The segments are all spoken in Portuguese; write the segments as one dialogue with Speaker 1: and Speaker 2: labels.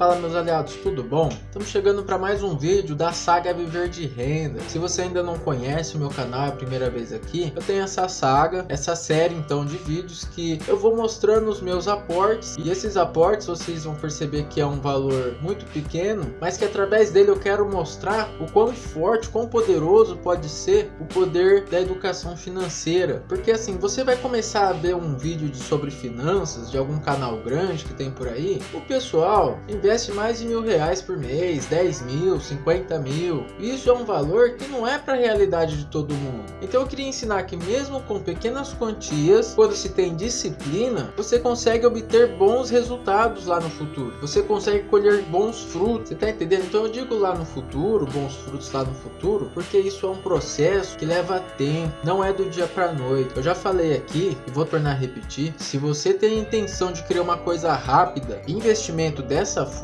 Speaker 1: Fala meus aliados, tudo bom? Estamos chegando para mais um vídeo da saga Viver de Renda. Se você ainda não conhece o meu canal, é a primeira vez aqui, eu tenho essa saga, essa série então de vídeos que eu vou mostrando os meus aportes e esses aportes vocês vão perceber que é um valor muito pequeno, mas que através dele eu quero mostrar o quão forte, quão poderoso pode ser o poder da educação financeira. Porque assim, você vai começar a ver um vídeo de, sobre finanças de algum canal grande que tem por aí, o pessoal investe mais de mil reais por mês, 10 mil, 50 mil. Isso é um valor que não é para a realidade de todo mundo. Então eu queria ensinar que mesmo com pequenas quantias, quando se tem disciplina, você consegue obter bons resultados lá no futuro. Você consegue colher bons frutos. Você tá entendendo? Então eu digo lá no futuro, bons frutos lá no futuro, porque isso é um processo que leva tempo, não é do dia para noite. Eu já falei aqui e vou tornar a repetir, se você tem a intenção de criar uma coisa rápida, investimento dessa forma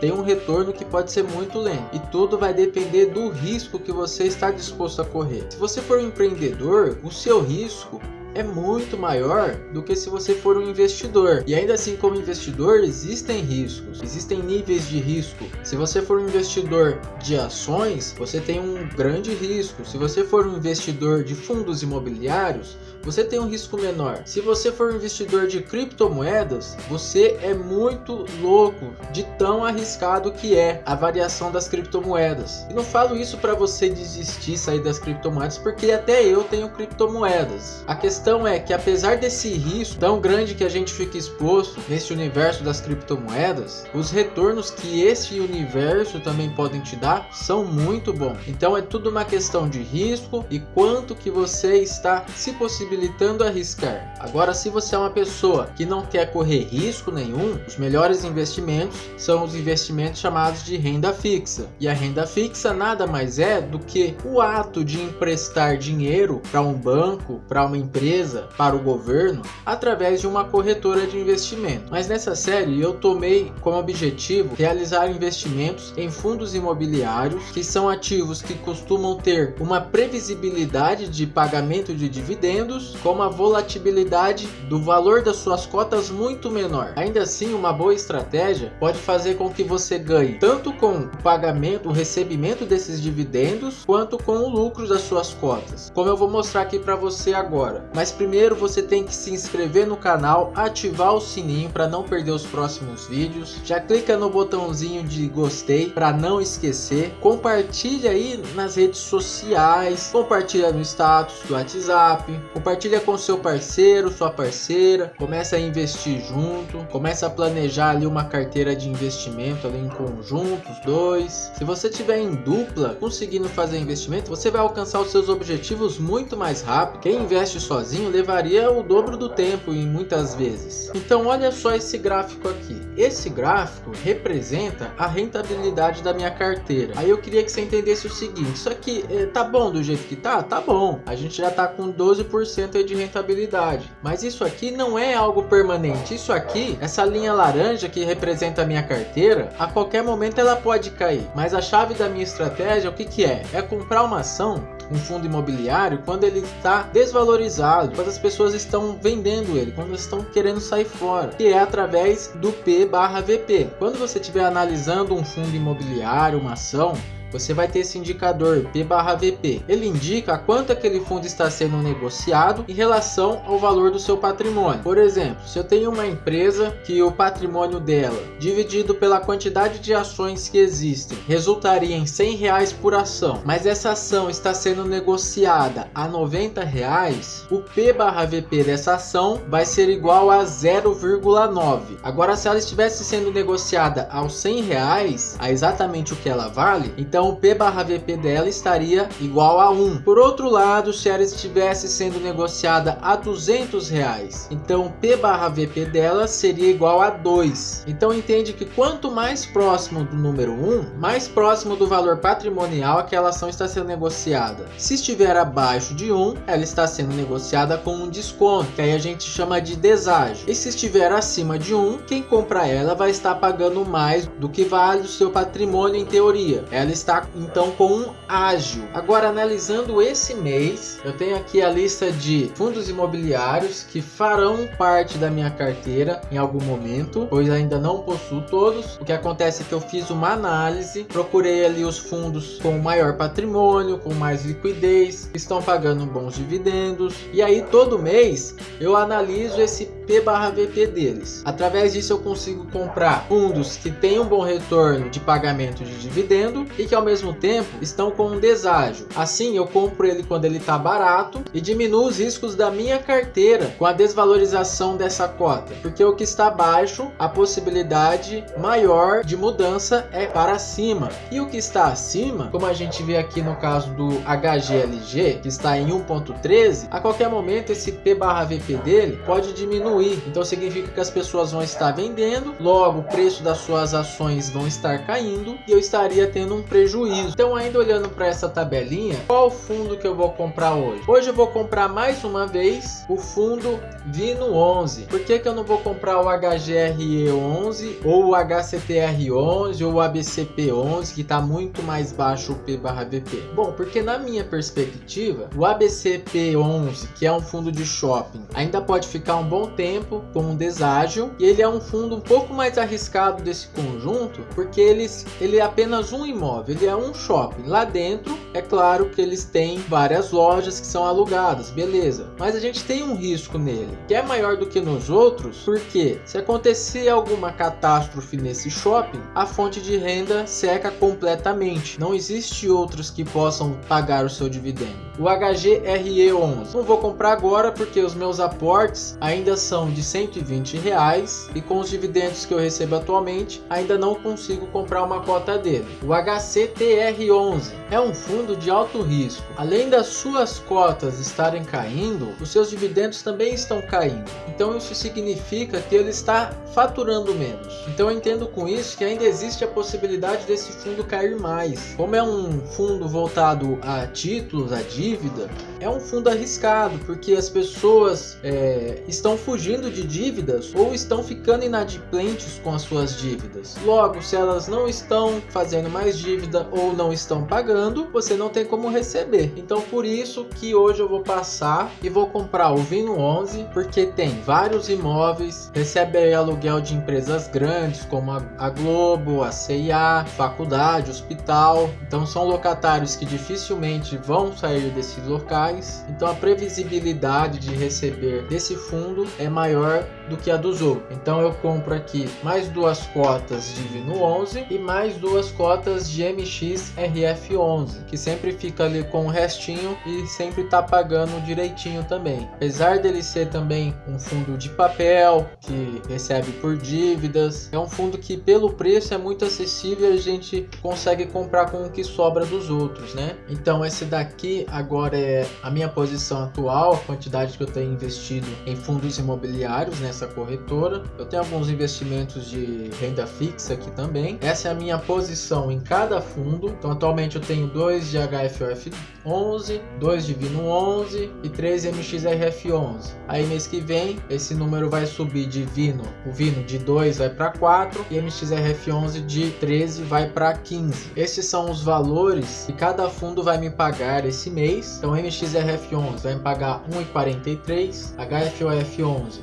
Speaker 1: tem um retorno que pode ser muito lento e tudo vai depender do risco que você está disposto a correr. Se você for um empreendedor, o seu risco é muito maior do que se você for um investidor. E ainda assim, como investidor, existem riscos, existem níveis de risco. Se você for um investidor de ações, você tem um grande risco. Se você for um investidor de fundos imobiliários, você tem um risco menor. Se você for um investidor de criptomoedas, você é muito louco de tão arriscado que é a variação das criptomoedas. E não falo isso para você desistir, sair das criptomoedas, porque até eu tenho criptomoedas. A questão é que apesar desse risco tão grande que a gente fica exposto nesse universo das criptomoedas, os retornos que esse universo também podem te dar são muito bons. Então é tudo uma questão de risco e quanto que você está se possibilitando arriscar. Agora, se você é uma pessoa que não quer correr risco nenhum, os melhores investimentos são os investimentos chamados de renda fixa. E a renda fixa nada mais é do que o ato de emprestar dinheiro para um banco, para uma empresa, para o governo, através de uma corretora de investimento. Mas nessa série eu tomei como objetivo realizar investimentos em fundos imobiliários, que são ativos que costumam ter uma previsibilidade de pagamento de dividendos com uma volatilidade do valor das suas cotas muito menor. Ainda assim, uma boa estratégia pode fazer com que você ganhe tanto com o pagamento, o recebimento desses dividendos, quanto com o lucro das suas cotas, como eu vou mostrar aqui para você agora. Mas primeiro você tem que se inscrever no canal, ativar o sininho para não perder os próximos vídeos, já clica no botãozinho de gostei para não esquecer, compartilha aí nas redes sociais, compartilha no status do WhatsApp, Compartilha com seu parceiro, sua parceira, começa a investir junto, começa a planejar ali uma carteira de investimento ali em conjunto, os dois. Se você tiver em dupla, conseguindo fazer investimento, você vai alcançar os seus objetivos muito mais rápido. Quem investe sozinho levaria o dobro do tempo em muitas vezes. Então olha só esse gráfico aqui. Esse gráfico representa a rentabilidade da minha carteira. Aí eu queria que você entendesse o seguinte, isso aqui eh, tá bom do jeito que tá? Tá bom. A gente já tá com 12% 10% de rentabilidade. Mas isso aqui não é algo permanente. Isso aqui, essa linha laranja que representa a minha carteira, a qualquer momento ela pode cair. Mas a chave da minha estratégia, o que, que é? É comprar uma ação um fundo imobiliário quando ele está desvalorizado, quando as pessoas estão vendendo ele, quando estão querendo sair fora, que é através do P barra VP. Quando você estiver analisando um fundo imobiliário, uma ação, você vai ter esse indicador P barra VP. Ele indica quanto aquele fundo está sendo negociado em relação ao valor do seu patrimônio. Por exemplo, se eu tenho uma empresa que o patrimônio dela, dividido pela quantidade de ações que existem, resultaria em 100 reais por ação, mas essa ação está sendo negociada a 90 reais, o P barra VP dessa ação vai ser igual a 0,9. Agora, se ela estivesse sendo negociada aos 100 reais, a exatamente o que ela vale, então então o P barra VP dela estaria igual a 1. Por outro lado, se ela estivesse sendo negociada a 200 reais, então P barra VP dela seria igual a 2. Então entende que quanto mais próximo do número 1, mais próximo do valor patrimonial aquela ação está sendo negociada. Se estiver abaixo de 1, ela está sendo negociada com um desconto, que aí a gente chama de deságio. E se estiver acima de 1, quem compra ela vai estar pagando mais do que vale o seu patrimônio em teoria. Ela está está então com um ágil. Agora analisando esse mês, eu tenho aqui a lista de fundos imobiliários que farão parte da minha carteira em algum momento, pois ainda não possuo todos. O que acontece é que eu fiz uma análise, procurei ali os fundos com maior patrimônio, com mais liquidez, estão pagando bons dividendos. E aí todo mês eu analiso esse P barra VP deles. Através disso eu consigo comprar fundos que têm um bom retorno de pagamento de dividendo e que ao mesmo tempo estão com um deságio. Assim eu compro ele quando ele está barato e diminuo os riscos da minha carteira com a desvalorização dessa cota, porque o que está baixo, a possibilidade maior de mudança é para cima. E o que está acima, como a gente vê aqui no caso do HGLG, que está em 1.13, a qualquer momento esse P barra VP dele pode diminuir. Então significa que as pessoas vão estar vendendo, logo o preço das suas ações vão estar caindo e eu estaria tendo um prejuízo. Então ainda olhando para essa tabelinha, qual fundo que eu vou comprar hoje? Hoje eu vou comprar mais uma vez o fundo Vino 11. Por que, que eu não vou comprar o HGRE 11 ou o HCTR 11 ou o ABCP 11 que está muito mais baixo o P barra VP? Bom, porque na minha perspectiva, o ABCP 11, que é um fundo de shopping, ainda pode ficar um bom tempo com um deságio e ele é um fundo um pouco mais arriscado desse conjunto, porque eles, ele é apenas um imóvel, ele é um shopping. Lá dentro, é claro que eles têm várias lojas que são alugadas, beleza. Mas a gente tem um risco nele, que é maior do que nos outros, porque se acontecer alguma catástrofe nesse shopping, a fonte de renda seca completamente. Não existe outros que possam pagar o seu dividendo. O HGRE11, não vou comprar agora porque os meus aportes ainda são de 120 reais e com os dividendos que eu recebo atualmente ainda não consigo comprar uma cota dele. O HCTR11 é um fundo de alto risco. Além das suas cotas estarem caindo, os seus dividendos também estão caindo. Então isso significa que ele está faturando menos. Então eu entendo com isso que ainda existe a possibilidade desse fundo cair mais. Como é um fundo voltado a títulos, a dívida, é um fundo arriscado porque as pessoas é, estão fugindo de dívidas ou estão ficando inadimplentes com as suas dívidas. Logo, se elas não estão fazendo mais dívida ou não estão pagando, você não tem como receber. Então por isso que hoje eu vou passar e vou comprar o Vino 11 porque tem vários imóveis, recebe aluguel de empresas grandes como a Globo, a CIA, faculdade, hospital. Então são locatários que dificilmente vão sair desses locais. Então a previsibilidade de receber desse fundo é maior do que a dos outros. Então eu compro aqui mais duas cotas de Vino 11 e mais duas cotas de MX RF11, que sempre fica ali com o restinho e sempre tá pagando direitinho também. Apesar dele ser também um fundo de papel que recebe por dívidas, é um fundo que pelo preço é muito acessível e a gente consegue comprar com o que sobra dos outros, né? Então esse daqui agora é a minha posição atual, a quantidade que eu tenho investido em fundos imobiliários nessa corretora. Eu tenho alguns investimentos de renda fixa aqui também. Essa é a minha posição em cada fundo. Então atualmente eu tenho dois de HFOF 11, dois de Vino 11 e três MXRF 11. Aí mês que vem esse número vai subir de Vino, o Vino de 2 vai para 4 e MXRF 11 de 13 vai para 15. Esses são os valores que cada fundo vai me pagar esse mês. Então MXRF 11 vai me pagar 1,43, HFOF 11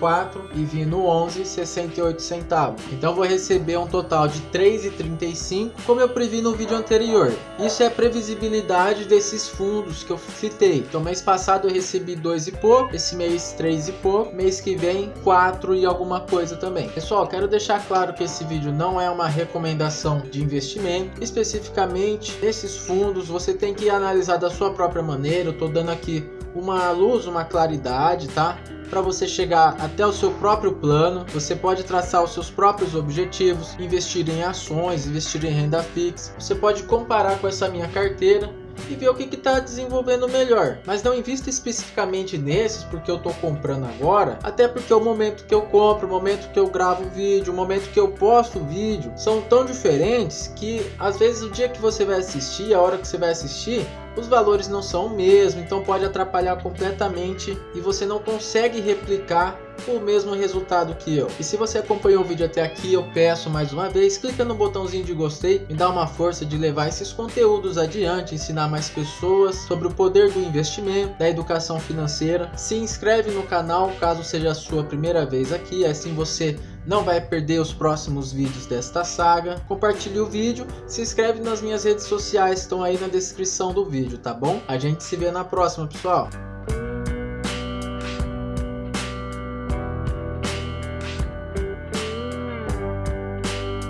Speaker 1: 1,24 e Vino 11 68 centavos. Então vou receber um total de 3,35, como eu previ no vídeo anterior. Isso é previsibilidade desses fundos que eu citei. Então mês passado eu recebi 2 e pouco, esse mês 3 e pouco, mês que vem 4 e alguma coisa também. Pessoal, quero deixar claro que esse vídeo não é uma recomendação de investimento, especificamente esses fundos você tem que analisar da sua própria maneira. Eu tô dando aqui uma luz, uma claridade, tá? Para você chegar até o seu próprio plano, você pode traçar os seus próprios objetivos, investir em ações, investir em renda fixa. Você pode comparar com essa minha carteira e ver o que está desenvolvendo melhor. Mas não invista especificamente nesses porque eu estou comprando agora, até porque o momento que eu compro, o momento que eu gravo vídeo, o momento que eu posto vídeo, são tão diferentes que às vezes o dia que você vai assistir, a hora que você vai assistir, os valores não são o mesmo, então pode atrapalhar completamente e você não consegue replicar o mesmo resultado que eu. E se você acompanhou o vídeo até aqui, eu peço mais uma vez, clica no botãozinho de gostei, me dá uma força de levar esses conteúdos adiante, ensinar mais pessoas sobre o poder do investimento, da educação financeira. Se inscreve no canal caso seja a sua primeira vez aqui, assim você não vai perder os próximos vídeos desta saga. Compartilhe o vídeo, se inscreve nas minhas redes sociais, estão aí na descrição do vídeo, tá bom? A gente se vê na próxima, pessoal.